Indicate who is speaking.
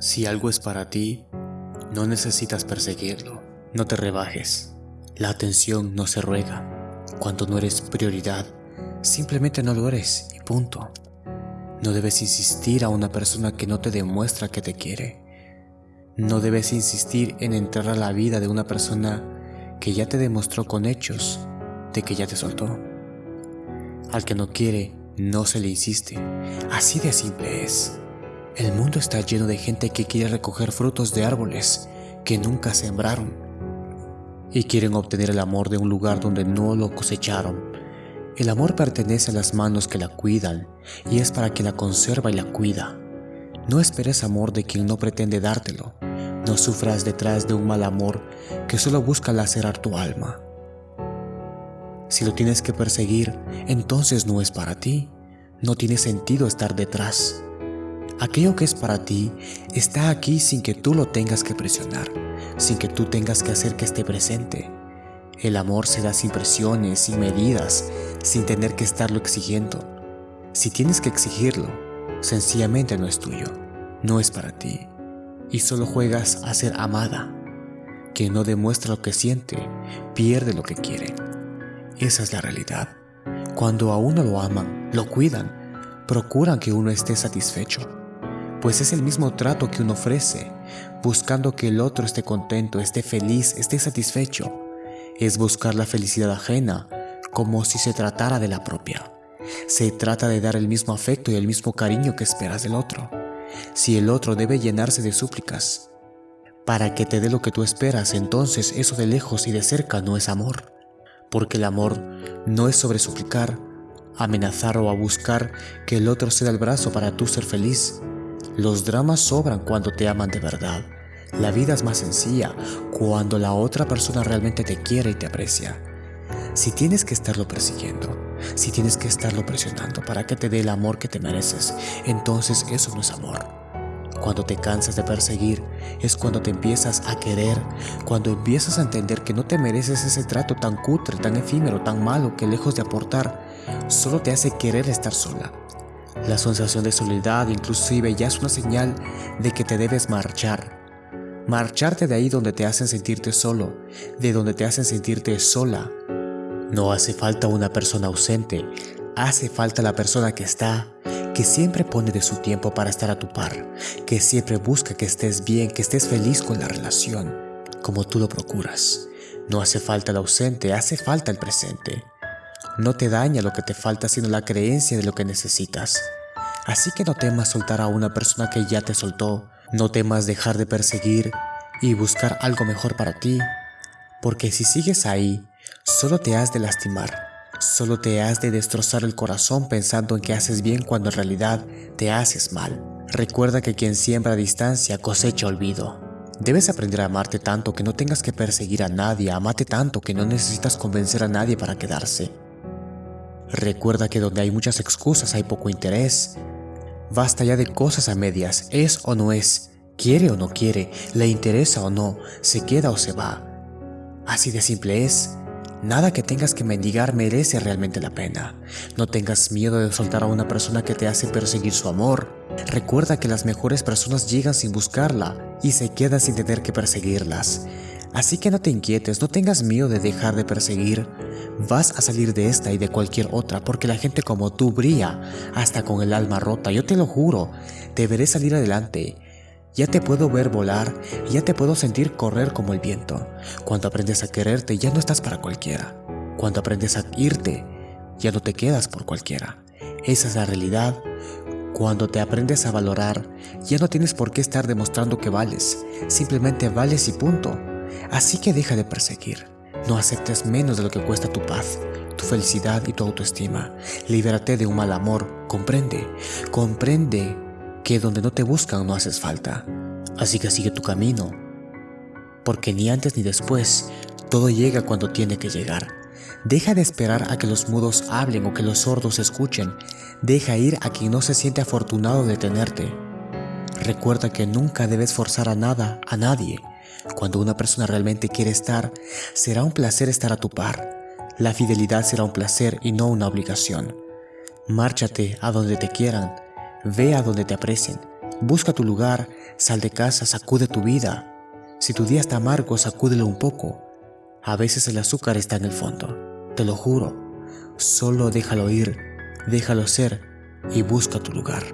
Speaker 1: Si algo es para ti, no necesitas perseguirlo. No te rebajes. La atención no se ruega. Cuando no eres prioridad, simplemente no lo eres y punto. No debes insistir a una persona que no te demuestra que te quiere. No debes insistir en entrar a la vida de una persona que ya te demostró con hechos de que ya te soltó. Al que no quiere, no se le insiste. Así de simple es. El mundo está lleno de gente que quiere recoger frutos de árboles que nunca sembraron y quieren obtener el amor de un lugar donde no lo cosecharon. El amor pertenece a las manos que la cuidan y es para quien la conserva y la cuida. No esperes amor de quien no pretende dártelo. No sufras detrás de un mal amor que solo busca lacerar tu alma. Si lo tienes que perseguir, entonces no es para ti. No tiene sentido estar detrás. Aquello que es para ti está aquí sin que tú lo tengas que presionar, sin que tú tengas que hacer que esté presente. El amor se da sin presiones, sin medidas, sin tener que estarlo exigiendo. Si tienes que exigirlo, sencillamente no es tuyo, no es para ti. Y solo juegas a ser amada. Quien no demuestra lo que siente, pierde lo que quiere. Esa es la realidad. Cuando a uno lo aman, lo cuidan, procuran que uno esté satisfecho pues es el mismo trato que uno ofrece, buscando que el otro esté contento, esté feliz, esté satisfecho. Es buscar la felicidad ajena, como si se tratara de la propia. Se trata de dar el mismo afecto y el mismo cariño que esperas del otro. Si el otro debe llenarse de súplicas, para que te dé lo que tú esperas, entonces eso de lejos y de cerca no es amor. Porque el amor no es sobre suplicar, amenazar o a buscar que el otro se dé el brazo para tú ser feliz. Los dramas sobran cuando te aman de verdad. La vida es más sencilla cuando la otra persona realmente te quiere y te aprecia. Si tienes que estarlo persiguiendo, si tienes que estarlo presionando para que te dé el amor que te mereces, entonces eso no es amor. Cuando te cansas de perseguir es cuando te empiezas a querer, cuando empiezas a entender que no te mereces ese trato tan cutre, tan efímero, tan malo que lejos de aportar, solo te hace querer estar sola, la sensación de soledad inclusive ya es una señal de que te debes marchar. Marcharte de ahí donde te hacen sentirte solo, de donde te hacen sentirte sola. No hace falta una persona ausente, hace falta la persona que está, que siempre pone de su tiempo para estar a tu par, que siempre busca que estés bien, que estés feliz con la relación, como tú lo procuras. No hace falta el ausente, hace falta el presente. No te daña lo que te falta sino la creencia de lo que necesitas. Así que no temas soltar a una persona que ya te soltó, no temas dejar de perseguir y buscar algo mejor para ti, porque si sigues ahí, solo te has de lastimar, solo te has de destrozar el corazón pensando en que haces bien cuando en realidad te haces mal. Recuerda que quien siembra a distancia cosecha olvido. Debes aprender a amarte tanto que no tengas que perseguir a nadie, amate tanto que no necesitas convencer a nadie para quedarse. Recuerda que donde hay muchas excusas hay poco interés. Basta ya de cosas a medias, es o no es, quiere o no quiere, le interesa o no, se queda o se va. Así de simple es. Nada que tengas que mendigar merece realmente la pena. No tengas miedo de soltar a una persona que te hace perseguir su amor. Recuerda que las mejores personas llegan sin buscarla y se quedan sin tener que perseguirlas. Así que no te inquietes, no tengas miedo de dejar de perseguir. Vas a salir de esta y de cualquier otra porque la gente como tú brilla, hasta con el alma rota, yo te lo juro, te veré salir adelante. Ya te puedo ver volar, ya te puedo sentir correr como el viento. Cuando aprendes a quererte ya no estás para cualquiera. Cuando aprendes a irte, ya no te quedas por cualquiera. Esa es la realidad. Cuando te aprendes a valorar, ya no tienes por qué estar demostrando que vales, simplemente vales y punto. Así que deja de perseguir. No aceptes menos de lo que cuesta tu paz, tu felicidad y tu autoestima. Libérate de un mal amor. Comprende. Comprende que donde no te buscan no haces falta. Así que sigue tu camino. Porque ni antes ni después, todo llega cuando tiene que llegar. Deja de esperar a que los mudos hablen o que los sordos escuchen. Deja ir a quien no se siente afortunado de tenerte. Recuerda que nunca debes forzar a nada, a nadie. Cuando una persona realmente quiere estar, será un placer estar a tu par. La fidelidad será un placer y no una obligación. Márchate a donde te quieran, ve a donde te aprecien, Busca tu lugar, sal de casa, sacude tu vida. Si tu día está amargo, sacúdelo un poco. A veces el azúcar está en el fondo, te lo juro. Solo déjalo ir, déjalo ser y busca tu lugar.